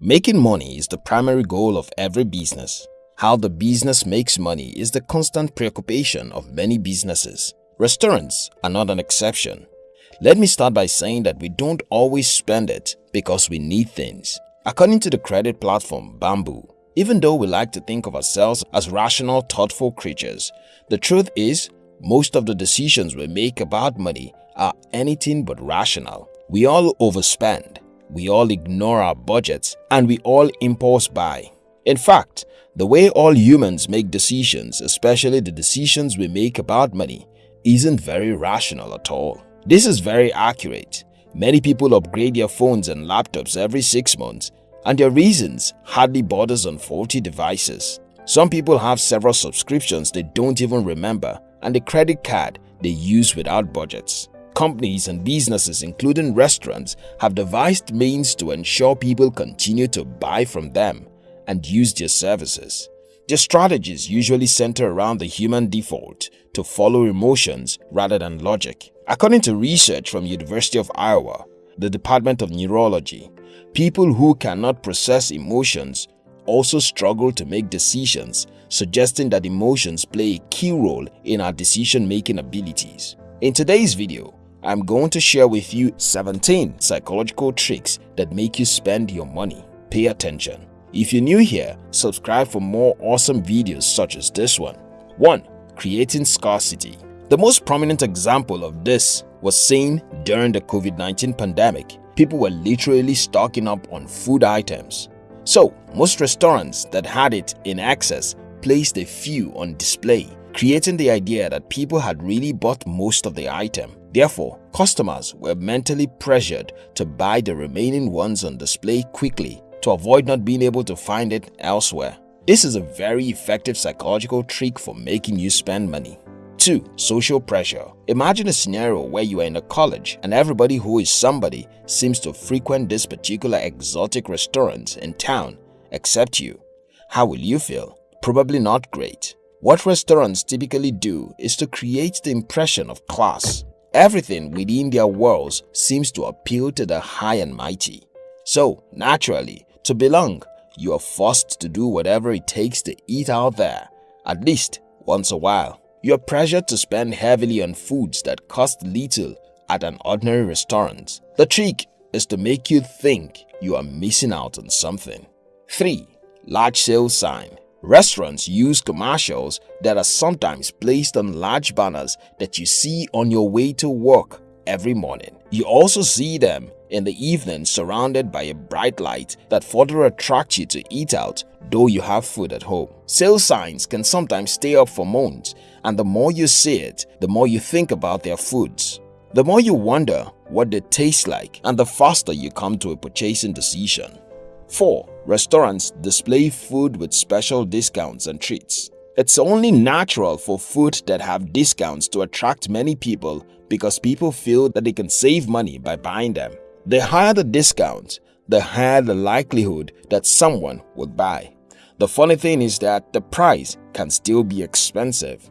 Making money is the primary goal of every business. How the business makes money is the constant preoccupation of many businesses. Restaurants are not an exception. Let me start by saying that we don't always spend it because we need things. According to the credit platform Bamboo, even though we like to think of ourselves as rational, thoughtful creatures, the truth is most of the decisions we make about money are anything but rational. We all overspend, we all ignore our budgets, and we all impulse buy. In fact, the way all humans make decisions, especially the decisions we make about money, isn't very rational at all. This is very accurate. Many people upgrade their phones and laptops every 6 months and their reasons hardly borders on faulty devices. Some people have several subscriptions they don't even remember and a credit card they use without budgets. Companies and businesses including restaurants have devised means to ensure people continue to buy from them and use their services. Their strategies usually center around the human default to follow emotions rather than logic. According to research from University of Iowa, the Department of Neurology, people who cannot process emotions also struggle to make decisions, suggesting that emotions play a key role in our decision-making abilities. In today's video, I'm going to share with you 17 psychological tricks that make you spend your money. Pay attention. If you're new here, subscribe for more awesome videos such as this one. 1. Creating scarcity The most prominent example of this was seen during the COVID-19 pandemic. People were literally stocking up on food items. So, most restaurants that had it in excess placed a few on display, creating the idea that people had really bought most of the item. Therefore, customers were mentally pressured to buy the remaining ones on display quickly to avoid not being able to find it elsewhere. This is a very effective psychological trick for making you spend money. 2. Social pressure Imagine a scenario where you are in a college and everybody who is somebody seems to frequent this particular exotic restaurant in town except you. How will you feel? Probably not great. What restaurants typically do is to create the impression of class. Everything within their walls seems to appeal to the high and mighty. So, naturally, to belong, you are forced to do whatever it takes to eat out there, at least once a while. You are pressured to spend heavily on foods that cost little at an ordinary restaurant. The trick is to make you think you are missing out on something. 3. Large sale sign Restaurants use commercials that are sometimes placed on large banners that you see on your way to work every morning. You also see them in the evening surrounded by a bright light that further attracts you to eat out though you have food at home. Sale signs can sometimes stay up for months and the more you see it, the more you think about their foods. The more you wonder what they taste like and the faster you come to a purchasing decision. 4. Restaurants display food with special discounts and treats. It's only natural for food that have discounts to attract many people because people feel that they can save money by buying them. The higher the discount, the higher the likelihood that someone would buy. The funny thing is that the price can still be expensive.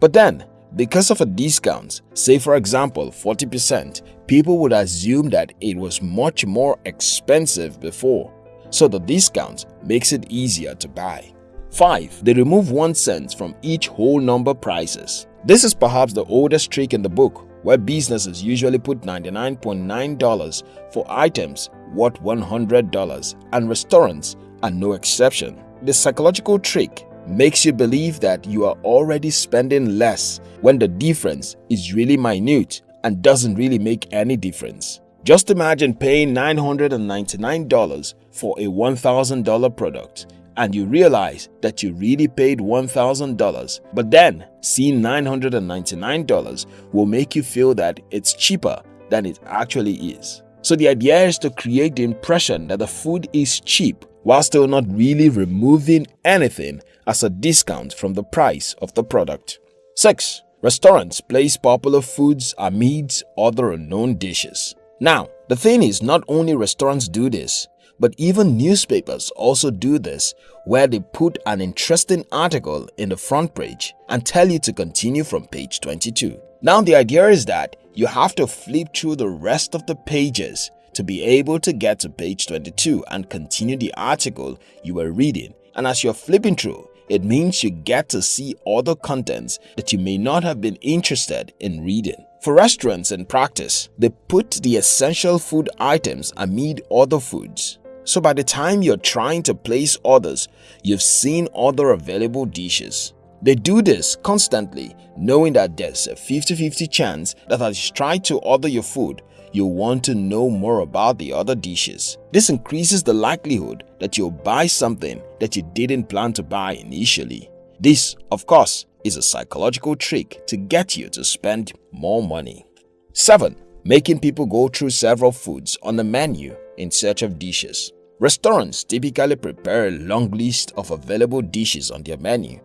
But then, because of a discount, say for example 40%, people would assume that it was much more expensive before, so the discount makes it easier to buy. 5. They remove 1 cent from each whole number prices. This is perhaps the oldest trick in the book where businesses usually put $99.9 for items worth $100 and restaurants are no exception. The psychological trick makes you believe that you are already spending less when the difference is really minute and doesn't really make any difference. Just imagine paying $999 for a $1,000 product and you realize that you really paid $1,000 but then seeing $999 will make you feel that it's cheaper than it actually is. So the idea is to create the impression that the food is cheap while still not really removing anything as a discount from the price of the product. 6. Restaurants place popular foods amidst other unknown dishes. Now, the thing is not only restaurants do this, but even newspapers also do this where they put an interesting article in the front page and tell you to continue from page 22. Now the idea is that you have to flip through the rest of the pages to be able to get to page 22 and continue the article you were reading and as you're flipping through, it means you get to see other contents that you may not have been interested in reading. For restaurants in practice, they put the essential food items amid other foods. So by the time you're trying to place orders, you've seen other available dishes. They do this constantly, knowing that there's a 50-50 chance that as you try to order your food, you'll want to know more about the other dishes. This increases the likelihood that you'll buy something that you didn't plan to buy initially. This, of course, is a psychological trick to get you to spend more money. 7. Making people go through several foods on the menu in search of dishes. Restaurants typically prepare a long list of available dishes on their menu.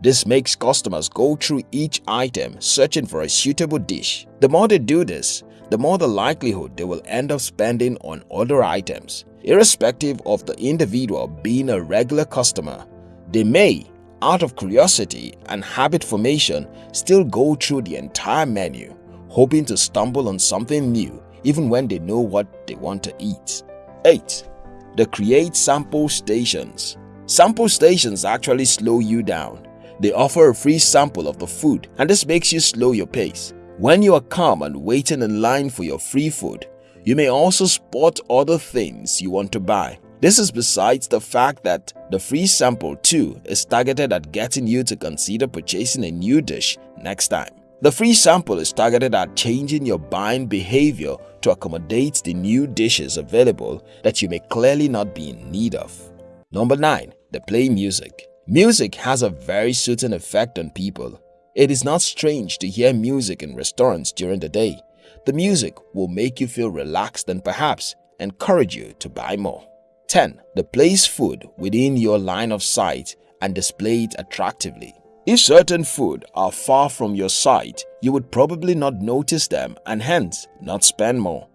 This makes customers go through each item searching for a suitable dish. The more they do this, the more the likelihood they will end up spending on other items. Irrespective of the individual being a regular customer, they may, out of curiosity and habit formation, still go through the entire menu, hoping to stumble on something new even when they know what they want to eat. 8. They create sample stations. Sample stations actually slow you down. They offer a free sample of the food and this makes you slow your pace. When you are calm and waiting in line for your free food, you may also spot other things you want to buy. This is besides the fact that the free sample too is targeted at getting you to consider purchasing a new dish next time. The free sample is targeted at changing your buying behavior to accommodate the new dishes available that you may clearly not be in need of. Number 9. The play music. Music has a very soothing effect on people. It is not strange to hear music in restaurants during the day. The music will make you feel relaxed and perhaps encourage you to buy more. 10. The place food within your line of sight and display it attractively. If certain food are far from your sight, you would probably not notice them and hence not spend more.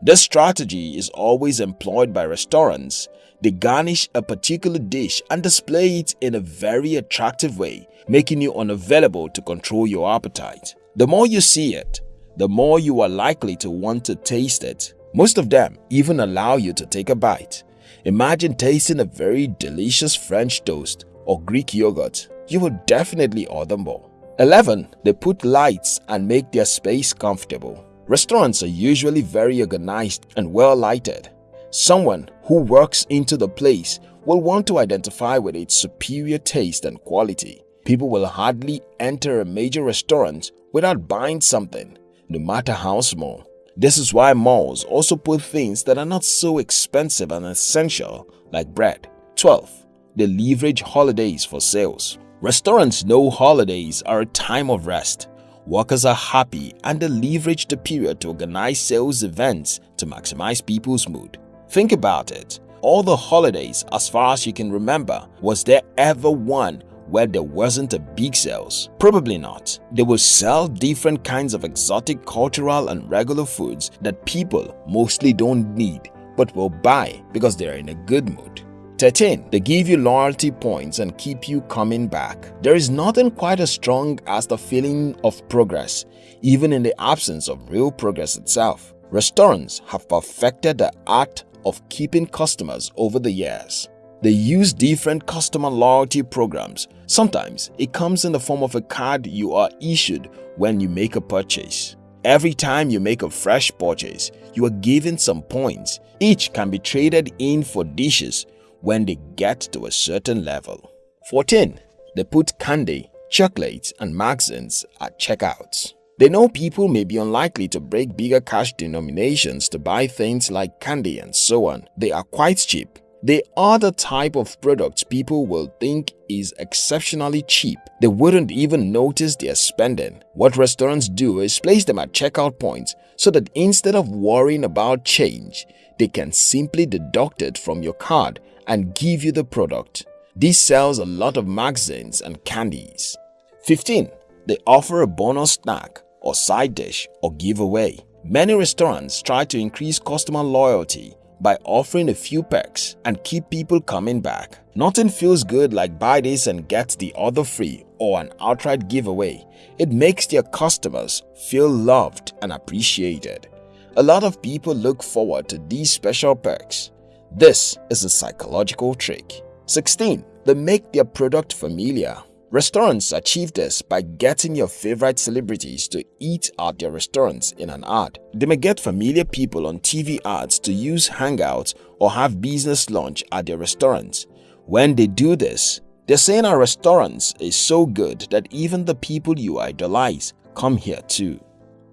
This strategy is always employed by restaurants. They garnish a particular dish and display it in a very attractive way making you unavailable to control your appetite. The more you see it, the more you are likely to want to taste it. Most of them even allow you to take a bite. Imagine tasting a very delicious French toast or Greek yogurt. You will definitely order more. 11. They put lights and make their space comfortable. Restaurants are usually very organized and well lighted. Someone who works into the place will want to identify with its superior taste and quality. People will hardly enter a major restaurant without buying something, no matter how small. This is why malls also put things that are not so expensive and essential like bread. 12. They leverage holidays for sales. Restaurants know holidays are a time of rest. Workers are happy and they leverage the period to organize sales events to maximize people's mood. Think about it. All the holidays as far as you can remember, was there ever one where there wasn't a big sales? Probably not. They will sell different kinds of exotic cultural and regular foods that people mostly don't need but will buy because they're in a good mood. 13. They give you loyalty points and keep you coming back. There is nothing quite as strong as the feeling of progress, even in the absence of real progress itself. Restaurants have perfected the art of keeping customers over the years. They use different customer loyalty programs. Sometimes it comes in the form of a card you are issued when you make a purchase. Every time you make a fresh purchase, you are given some points. Each can be traded in for dishes when they get to a certain level. 14. They put candy, chocolates and magazines at checkouts. They know people may be unlikely to break bigger cash denominations to buy things like candy and so on. They are quite cheap they are the type of products people will think is exceptionally cheap. They wouldn't even notice they're spending. What restaurants do is place them at checkout points so that instead of worrying about change, they can simply deduct it from your card and give you the product. This sells a lot of magazines and candies. 15. They offer a bonus snack or side dish or giveaway. Many restaurants try to increase customer loyalty by offering a few perks and keep people coming back. Nothing feels good like buy this and get the other free or an outright giveaway. It makes their customers feel loved and appreciated. A lot of people look forward to these special perks. This is a psychological trick. 16. They make their product familiar. Restaurants achieve this by getting your favorite celebrities to eat at their restaurants in an ad. They may get familiar people on TV ads to use Hangouts or have business lunch at their restaurants. When they do this, they're saying our restaurants is so good that even the people you idolize come here too.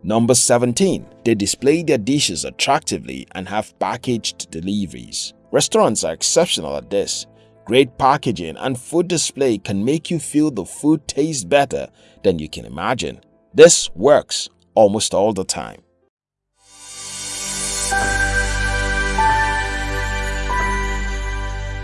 Number 17. They display their dishes attractively and have packaged deliveries. Restaurants are exceptional at this. Great packaging and food display can make you feel the food tastes better than you can imagine. This works almost all the time.